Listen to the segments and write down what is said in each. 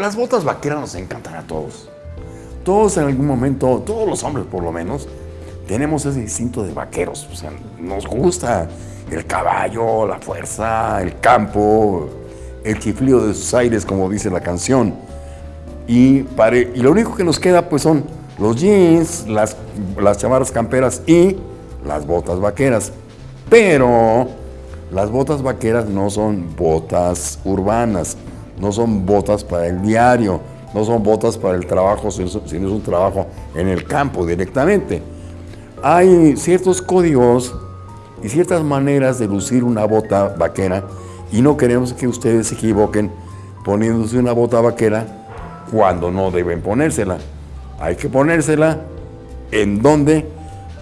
las botas vaqueras nos encantan a todos. Todos en algún momento, todos los hombres por lo menos, tenemos ese instinto de vaqueros. O sea, nos gusta el caballo, la fuerza, el campo, el chiflío de sus aires, como dice la canción. Y, y lo único que nos queda pues son los jeans, las, las chamarras camperas y las botas vaqueras. Pero las botas vaqueras no son botas urbanas, no son botas para el diario, no son botas para el trabajo, sino es un trabajo en el campo directamente. Hay ciertos códigos y ciertas maneras de lucir una bota vaquera y no queremos que ustedes se equivoquen poniéndose una bota vaquera cuando no deben ponérsela. Hay que ponérsela en dónde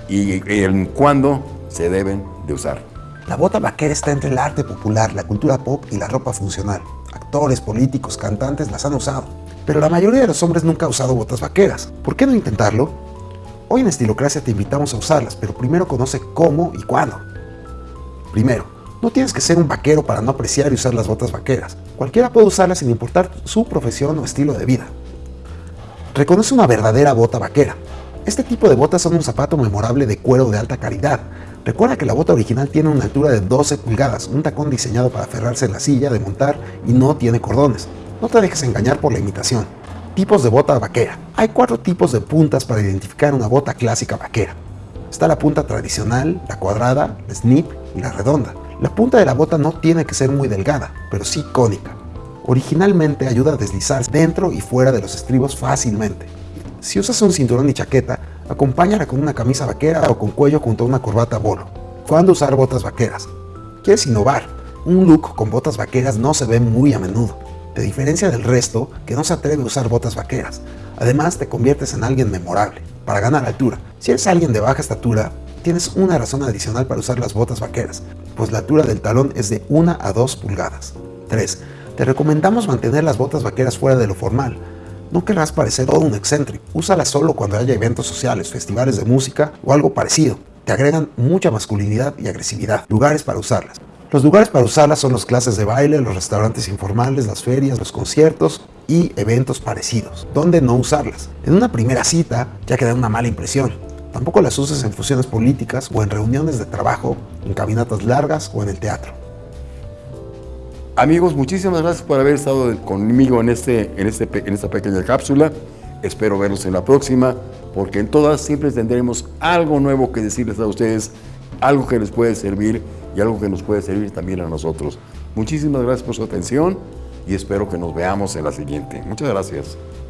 y en cuándo se deben de usar. La bota vaquera está entre el arte popular, la cultura pop y la ropa funcional. Actores, políticos, cantantes las han usado. Pero la mayoría de los hombres nunca ha usado botas vaqueras. ¿Por qué no intentarlo? Hoy en Estilocracia te invitamos a usarlas, pero primero conoce cómo y cuándo. Primero, no tienes que ser un vaquero para no apreciar y usar las botas vaqueras. Cualquiera puede usarlas sin importar su profesión o estilo de vida. Reconoce una verdadera bota vaquera. Este tipo de botas son un zapato memorable de cuero de alta calidad. Recuerda que la bota original tiene una altura de 12 pulgadas, un tacón diseñado para aferrarse en la silla de montar y no tiene cordones. No te dejes engañar por la imitación. Tipos de bota vaquera. Hay cuatro tipos de puntas para identificar una bota clásica vaquera. Está la punta tradicional, la cuadrada, la snip y la redonda. La punta de la bota no tiene que ser muy delgada, pero sí cónica. Originalmente ayuda a deslizarse dentro y fuera de los estribos fácilmente. Si usas un cinturón y chaqueta, acompáñala con una camisa vaquera o con cuello junto a una corbata bolo. ¿Cuándo usar botas vaqueras? ¿Quieres innovar? Un look con botas vaqueras no se ve muy a menudo te diferencia del resto que no se atreve a usar botas vaqueras. Además, te conviertes en alguien memorable, para ganar altura. Si eres alguien de baja estatura, tienes una razón adicional para usar las botas vaqueras, pues la altura del talón es de 1 a 2 pulgadas. 3. Te recomendamos mantener las botas vaqueras fuera de lo formal. No querrás parecer todo un excéntrico. Úsalas solo cuando haya eventos sociales, festivales de música o algo parecido. Te agregan mucha masculinidad y agresividad. Lugares para usarlas. Los lugares para usarlas son las clases de baile, los restaurantes informales, las ferias, los conciertos y eventos parecidos. ¿Dónde no usarlas? En una primera cita ya queda una mala impresión. Tampoco las uses en fusiones políticas o en reuniones de trabajo, en caminatas largas o en el teatro. Amigos, muchísimas gracias por haber estado conmigo en, este, en, este, en esta pequeña cápsula. Espero verlos en la próxima, porque en todas siempre tendremos algo nuevo que decirles a ustedes, algo que les puede servir y algo que nos puede servir también a nosotros. Muchísimas gracias por su atención y espero que nos veamos en la siguiente. Muchas gracias.